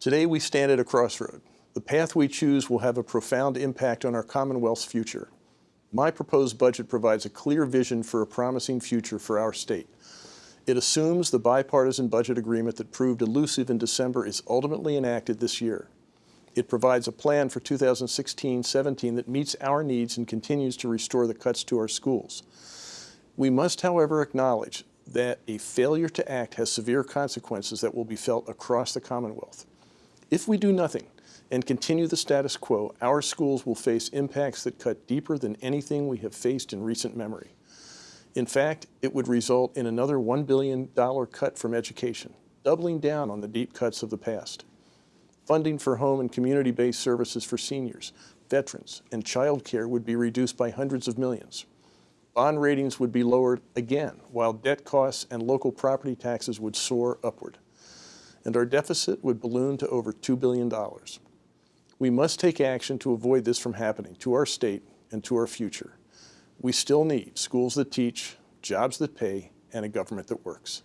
Today we stand at a crossroad. The path we choose will have a profound impact on our Commonwealth's future. My proposed budget provides a clear vision for a promising future for our state. It assumes the bipartisan budget agreement that proved elusive in December is ultimately enacted this year. It provides a plan for 2016-17 that meets our needs and continues to restore the cuts to our schools. We must, however, acknowledge that a failure to act has severe consequences that will be felt across the Commonwealth. If we do nothing and continue the status quo, our schools will face impacts that cut deeper than anything we have faced in recent memory. In fact, it would result in another $1 billion cut from education, doubling down on the deep cuts of the past. Funding for home and community-based services for seniors, veterans, and child care would be reduced by hundreds of millions. Bond ratings would be lowered again, while debt costs and local property taxes would soar upward. And our deficit would balloon to over $2 billion. We must take action to avoid this from happening to our state and to our future. We still need schools that teach, jobs that pay, and a government that works.